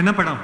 என்ன படம்?